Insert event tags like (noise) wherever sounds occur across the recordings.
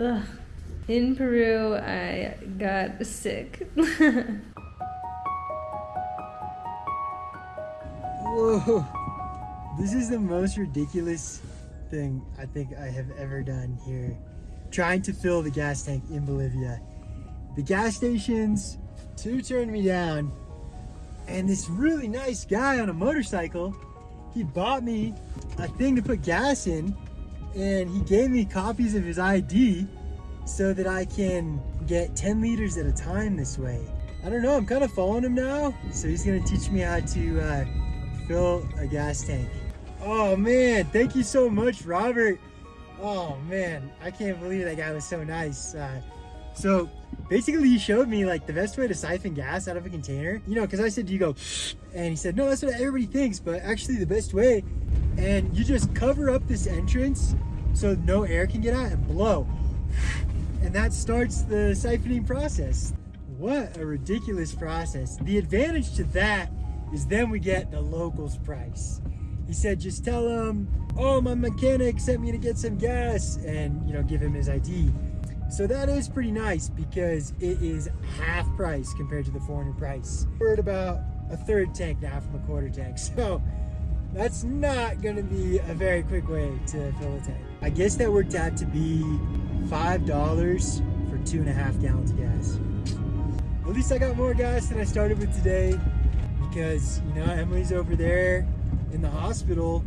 Ugh. In Peru, I got sick. (laughs) Whoa. This is the most ridiculous thing I think I have ever done here. Trying to fill the gas tank in Bolivia. The gas stations, two turned me down. And this really nice guy on a motorcycle, he bought me a thing to put gas in and he gave me copies of his ID so that I can get 10 liters at a time this way. I don't know, I'm kind of following him now. So he's gonna teach me how to uh, fill a gas tank. Oh man, thank you so much, Robert. Oh man, I can't believe that guy was so nice. Uh, so basically he showed me like the best way to siphon gas out of a container. You know, cause I said, do you go, and he said, no, that's what everybody thinks, but actually the best way, and you just cover up this entrance so no air can get out and blow. And that starts the siphoning process. What a ridiculous process. The advantage to that is then we get the locals price. He said, just tell him, oh, my mechanic sent me to get some gas and, you know, give him his ID. So that is pretty nice because it is half price compared to the foreigner price. We're at about a third tank now from a quarter tank. (laughs) So that's not gonna be a very quick way to fill a tank. I guess that worked out to be $5 for two and a half gallons of gas. At least I got more gas than I started with today because, you know, Emily's over there in the hospital.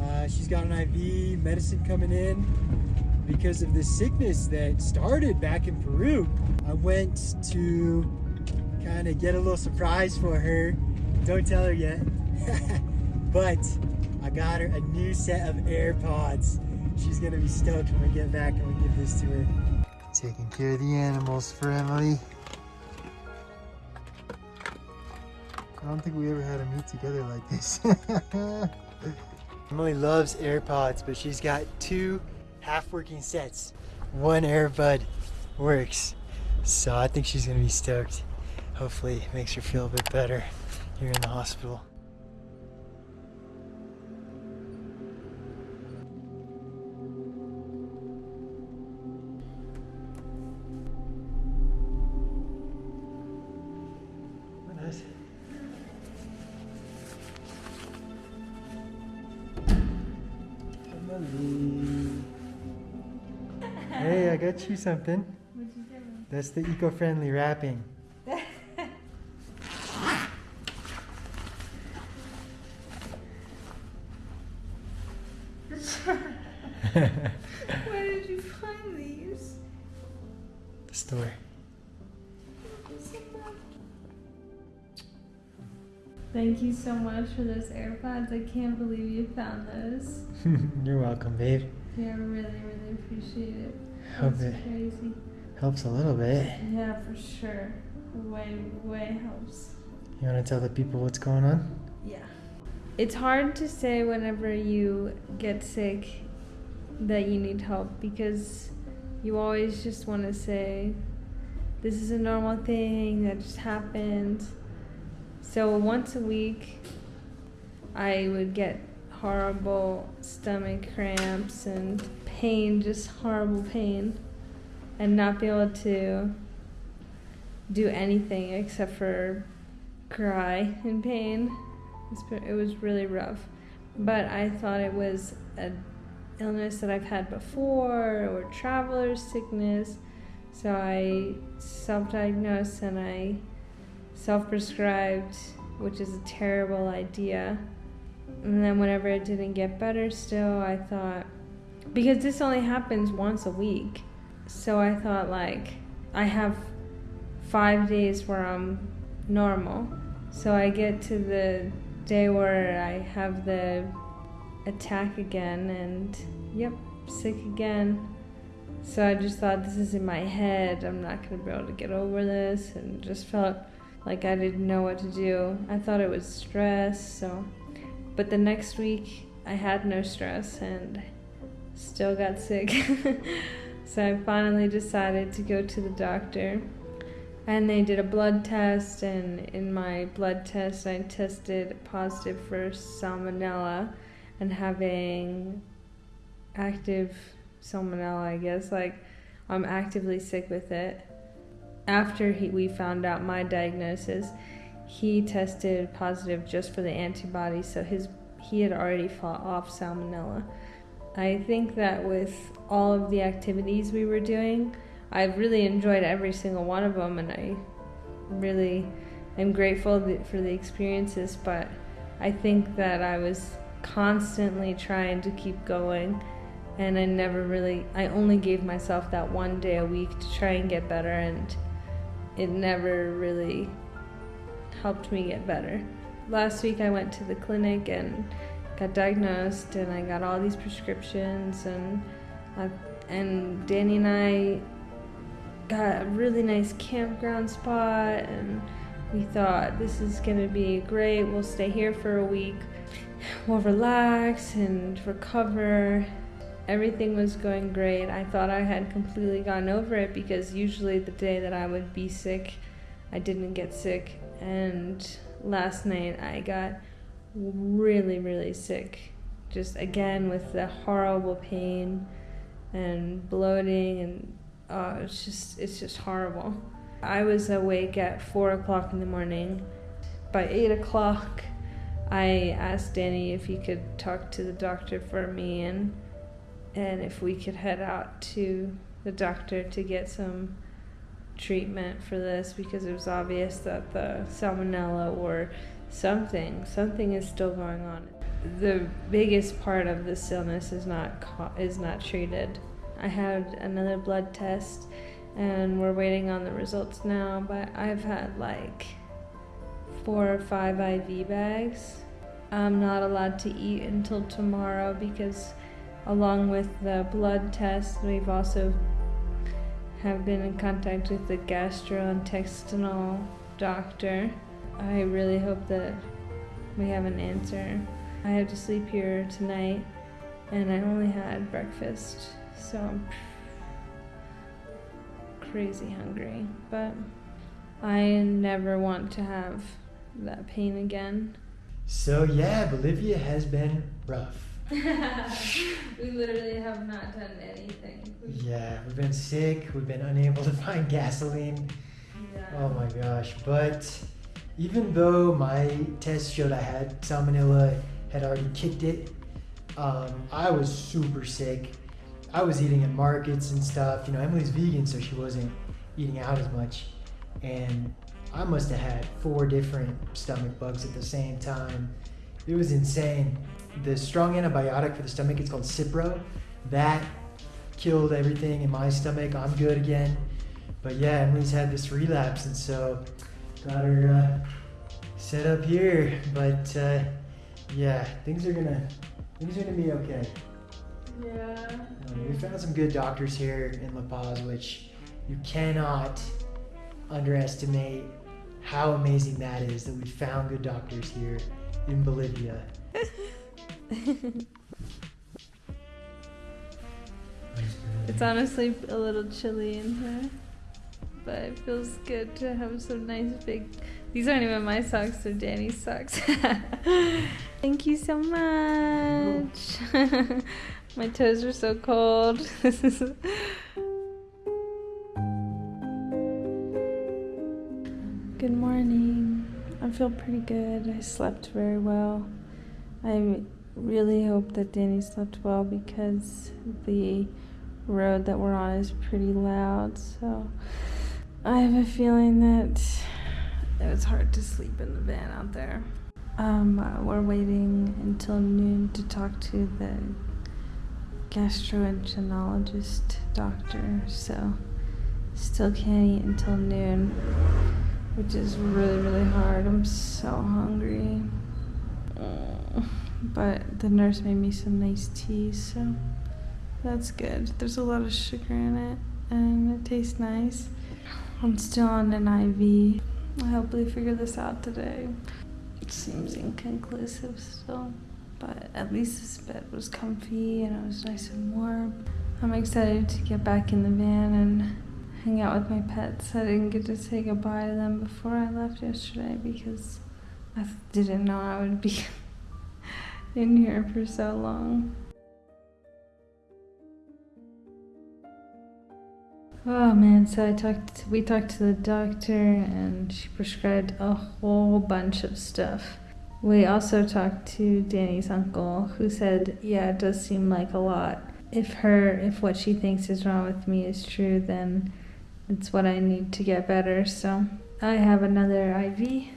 Uh, she's got an IV, medicine coming in because of this sickness that started back in Peru. I went to kind of get a little surprise for her. Don't tell her yet. (laughs) but I got her a new set of AirPods. She's gonna be stoked when we get back and we give this to her. Taking care of the animals for Emily. I don't think we ever had a meet together like this. (laughs) Emily loves AirPods, but she's got two half-working sets. One AirBud works. So I think she's gonna be stoked. Hopefully it makes her feel a bit better here in the hospital. Got you something. You? That's the eco-friendly wrapping. (laughs) Where did you find these? the store. Thank you so much for those AirPods. I can't believe you found those. (laughs) You're welcome, babe. Yeah, I really, really appreciate it. Hope That's it crazy. helps a little bit. Yeah, for sure. Way, way helps. You want to tell the people what's going on? Yeah. It's hard to say whenever you get sick that you need help because you always just want to say, this is a normal thing that just happened. So once a week, I would get horrible stomach cramps and pain, just horrible pain, and not be able to do anything except for cry in pain. It was really rough, but I thought it was an illness that I've had before or traveler's sickness. So I self-diagnosed and I self-prescribed, which is a terrible idea. And then whenever it didn't get better, still I thought because this only happens once a week, so I thought like I have five days where I'm normal. So I get to the day where I have the attack again and yep, sick again. So I just thought this is in my head. I'm not going to be able to get over this and just felt like I didn't know what to do. I thought it was stress, so but the next week I had no stress and still got sick. (laughs) so I finally decided to go to the doctor and they did a blood test and in my blood test i tested positive for salmonella and having active salmonella i guess like I'm actively sick with it. After he, we found out my diagnosis, he tested positive just for the antibodies, so his he had already fought off salmonella. I think that with all of the activities we were doing, I've really enjoyed every single one of them, and I really am grateful for the experiences. But I think that I was constantly trying to keep going, and I never really, I only gave myself that one day a week to try and get better, and it never really helped me get better. Last week I went to the clinic and got diagnosed, and I got all these prescriptions, and I, and Danny and I got a really nice campground spot, and we thought this is gonna be great. We'll stay here for a week. We'll relax and recover. Everything was going great. I thought I had completely gotten over it because usually the day that I would be sick, I didn't get sick and last night I got really, really sick. Just again with the horrible pain and bloating, and uh, it's just it's just horrible. I was awake at four o'clock in the morning. By eight o'clock, I asked Danny if he could talk to the doctor for me and and if we could head out to the doctor to get some treatment for this because it was obvious that the salmonella or something something is still going on. The biggest part of this illness is not is not treated. I had another blood test and we're waiting on the results now, but I've had like four or five IV bags. I'm not allowed to eat until tomorrow because along with the blood test, we've also have been in contact with the gastrointestinal doctor. I really hope that we have an answer. I have to sleep here tonight and I only had breakfast, so I'm crazy hungry. But I never want to have that pain again. So, yeah, Bolivia has been rough. (laughs) we literally have not done anything. Yeah, we've been sick. We've been unable to find gasoline. Yeah. Oh my gosh. But even though my test showed I had salmonella, had already kicked it, um, I was super sick. I was eating at markets and stuff. You know, Emily's vegan, so she wasn't eating out as much. And I must have had four different stomach bugs at the same time. It was insane the strong antibiotic for the stomach, it's called Cipro. That killed everything in my stomach. I'm good again. But yeah, Emily's had this relapse, and so got her uh, set up here. But uh, yeah, things are gonna things are gonna be okay. Yeah. Um, we found some good doctors here in La Paz, which you cannot underestimate how amazing that is that we found good doctors here in Bolivia. (laughs) it's honestly a little chilly in here, but it feels good to have some nice big. These aren't even my socks; they're Danny's socks. (laughs) Thank you so much. (laughs) my toes are so cold. (laughs) Good morning. I feel pretty good. I slept very well. I really hope that Danny slept well because the road that we're on is pretty loud. So I have a feeling that it was hard to sleep in the van out there. Um, uh, we're waiting until noon to talk to the gastroenterologist doctor. So still can't eat until noon, which is really really hard. I'm so hungry. But the nurse made me some nice tea, so that's good. There's a lot of sugar in it and it tastes nice. I'm still on an IV. I hopefully figure this out today. It seems inconclusive still, but at least this bed was comfy and it was nice and warm. I'm excited to get back in the van and hang out with my pets. I didn't get to say goodbye to them before I left yesterday because I didn't know I would be (laughs) in here for so long. Oh man, so I talked we talked to the doctor and she prescribed a whole bunch of stuff. We also talked to Danny's uncle who said, "Yeah, it does seem like a lot. If her if what she thinks is wrong with me is true, then it's what I need to get better." So, I have another IV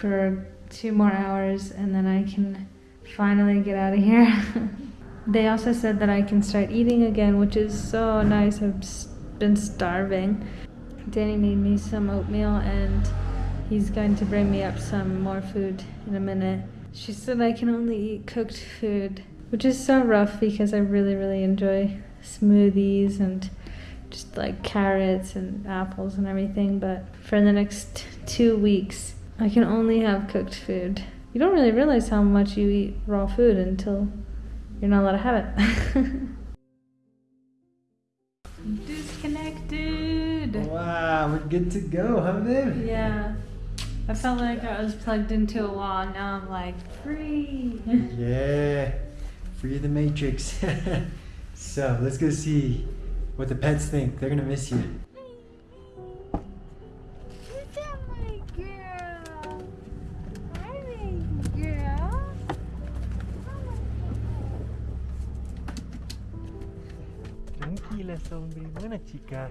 for 2 more hours and then I can finally get out of here. (laughs) they also said that I can start eating again, which is so nice. I've been starving. Danny made me some oatmeal and he's going to bring me up some more food in a minute. She said I can only eat cooked food, which is so rough because I really, really enjoy smoothies and just like carrots and apples and everything. But for the next two weeks, I can only have cooked food. You don't really realize how much you eat raw food until you're not allowed to have it. (laughs) Disconnected. Wow, we're good to go, huh, babe? Yeah. I felt like I was plugged into a wall. Now I'm like free. (laughs) yeah, free of the matrix. (laughs) so let's go see what the pets think. They're gonna miss you. Look at my girl. Hi, baby girl. Tranquila, hombre. Buena chica.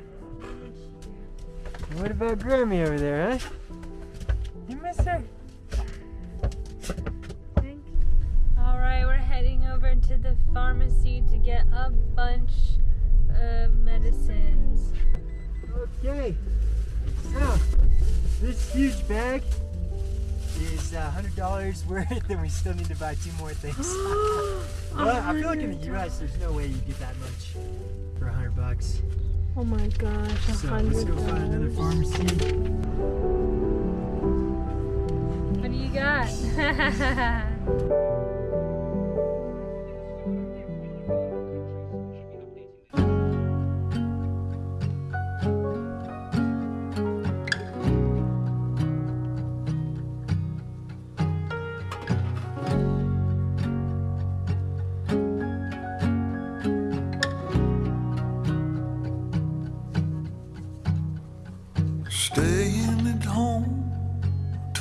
What about Grammy over there, huh? You miss her? Alright, we're heading over to the pharmacy to get a bunch of medicines. Okay. So, this huge bag is uh, $100 (laughs) worth and we still need to buy two more things. (gasps) well, I feel like in the US there's no way you get that much for 100 bucks. Oh my gosh, So let's go find another pharmacy. What do you got? (laughs)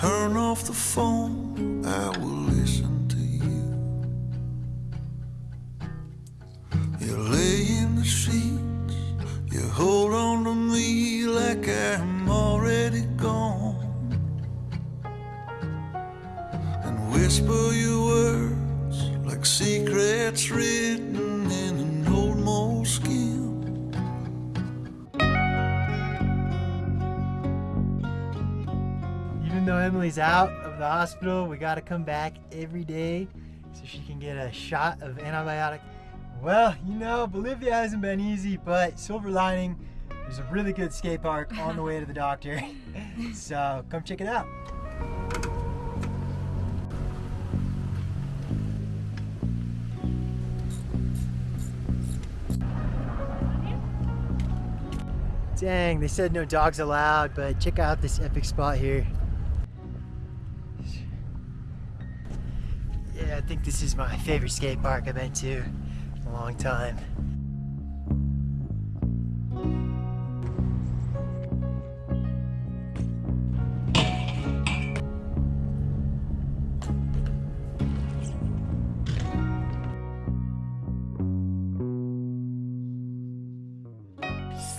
turn off the phone, I will hospital, we gotta come back every day so she can get a shot of antibiotic. Well, you know, Bolivia hasn't been easy, but silver lining, there's a really good skate park on the way to the doctor. (laughs) so come check it out. Dang, they said no dogs allowed, but check out this epic spot here. Think this is my favorite skate park I've been to in a long time.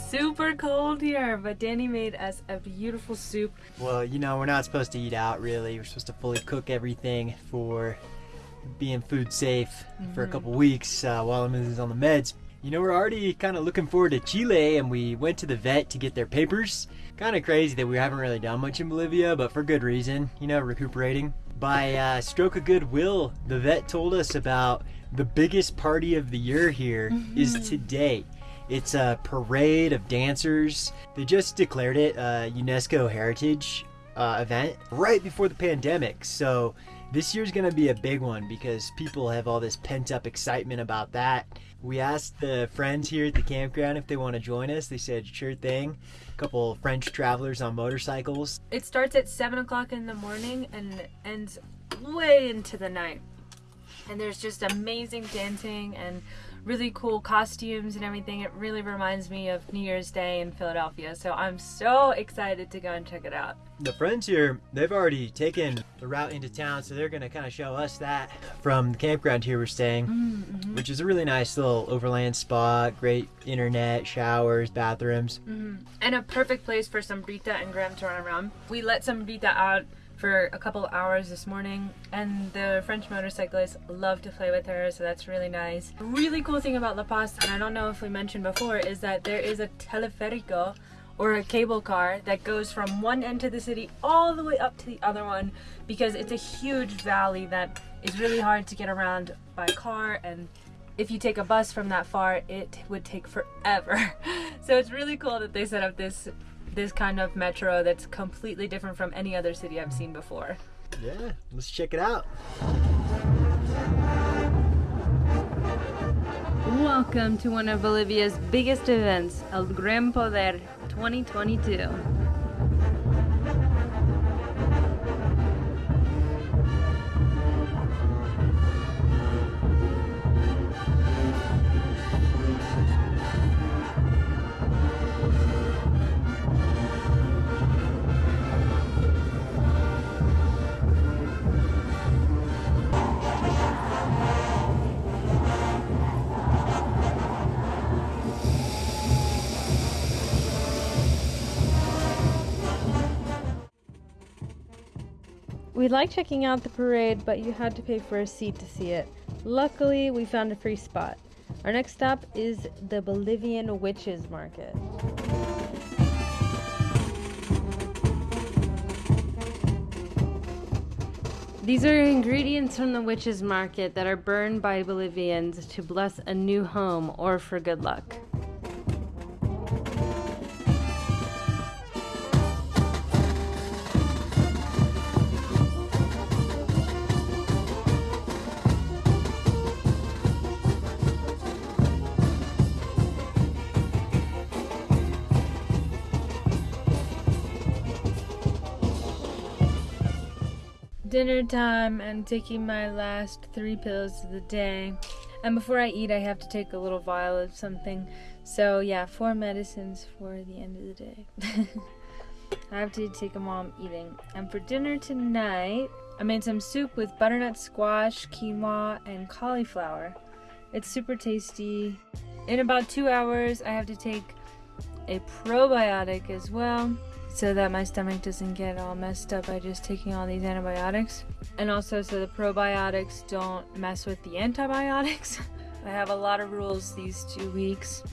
Super cold here, but Danny made us a beautiful soup. Well, you know, we're not supposed to eat out really. We're supposed to fully cook everything for being food safe for a couple weeks uh, while Emily's on the meds. You know, we're already kind of looking forward to Chile, and we went to the vet to get their papers. Kind of crazy that we haven't really done much in Bolivia, but for good reason, you know, recuperating. By uh, stroke of goodwill, the vet told us about the biggest party of the year here is today. It's a parade of dancers. They just declared it a UNESCO heritage uh, event right before the pandemic. So this year's gonna be a big one because people have all this pent up excitement about that. We asked the friends here at the campground if they want to join us. They said sure thing. A couple French travelers on motorcycles. It starts at 7 o'clock in the morning and ends way into the night. And there's just amazing dancing and really cool costumes and everything. It really reminds me of New Year's Day in Philadelphia. So I'm so excited to go and check it out. The friends here, they've already taken the route into town, so they're gonna kind of show us that from the campground here we're staying, Mm-hmm. which is a really nice little overland spot. Great internet, showers, bathrooms. And a perfect place for Sombrita and Graham to run around. We let Sombrita out for a couple hours this morning and the French motorcyclists love to play with her so that's really nice. Really cool thing about La Paz and I don't know if we mentioned before is that there is a teleferico or a cable car that goes from one end of the city all the way up to the other one because it's a huge valley that is really hard to get around by car and if you take a bus from that far it would take forever (laughs) so it's really cool that they set up this this kind of metro that's completely different from any other city I've seen before. Yeah, let's check it out. Welcome to one of Bolivia's biggest events, El Gran Poder 2022. We like checking out the parade, but you had to pay for a seat to see it. Luckily, we found a free spot. Our next stop is the Bolivian Witches Market. These are ingredients from the witches market that are burned by Bolivians to bless a new home or for good luck. Dinner time and taking my last three pills of the day. And before I eat, I have to take a little vial of something. So, yeah, four medicines for the end of the day. (laughs) I have to take them while I'm eating. And for dinner tonight, I made some soup with butternut squash, quinoa, and cauliflower. It's super tasty. In about two hours, I have to take a probiotic as well so that my stomach doesn't get all messed up by just taking all these antibiotics. And also so the probiotics don't mess with the antibiotics. (laughs) I have a lot of rules these two weeks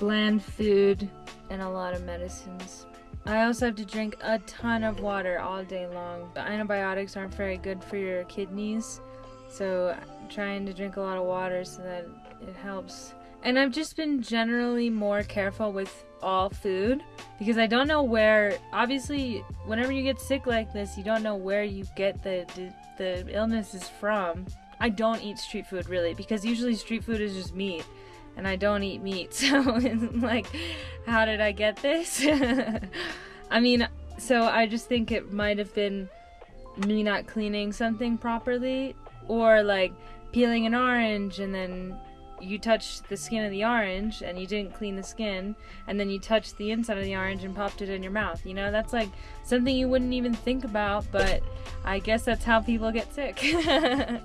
bland food and a lot of medicines. I also have to drink a ton of water all day long. The antibiotics aren't very good for your kidneys, so I'm trying to drink a lot of water so that it helps. And I've just been generally more careful with all food because I don't know where. Obviously, whenever you get sick like this, you don't know where you get the the, the illness is from. I don't eat street food really because usually street food is just meat, and I don't eat meat. (laughs) So like, how did I get this? (laughs) I mean, so I just think it might have been me not cleaning something properly, or like peeling an orange and then you touched the skin of the orange and you didn't clean the skin and then you touched the inside of the orange and popped it in your mouth. You know that's like something you wouldn't even think about but i guess that's how people get sick. (laughs)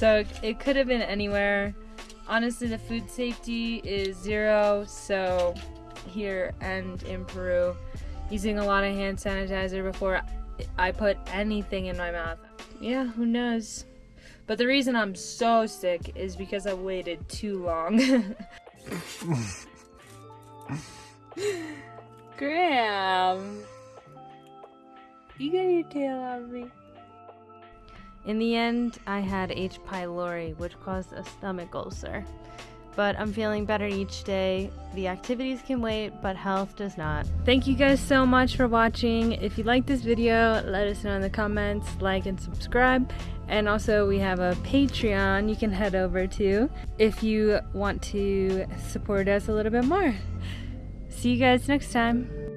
So it could have been anywhere. Honestly the food safety is zero so here and in peru using a lot of hand sanitizer before i put anything in my mouth. Yeah who knows but the reason I'm so sick is because I waited too long. (laughs) Graham, you got your tail on me. In the end, I had H. pylori, which caused a stomach ulcer. But I'm feeling better each day. The activities can wait, but health does not. Thank you guys so much for watching. If you like this video, let us know in the comments, like and subscribe. And also, we have a Patreon you can head over to if you want to support us a little bit more. See you guys next time.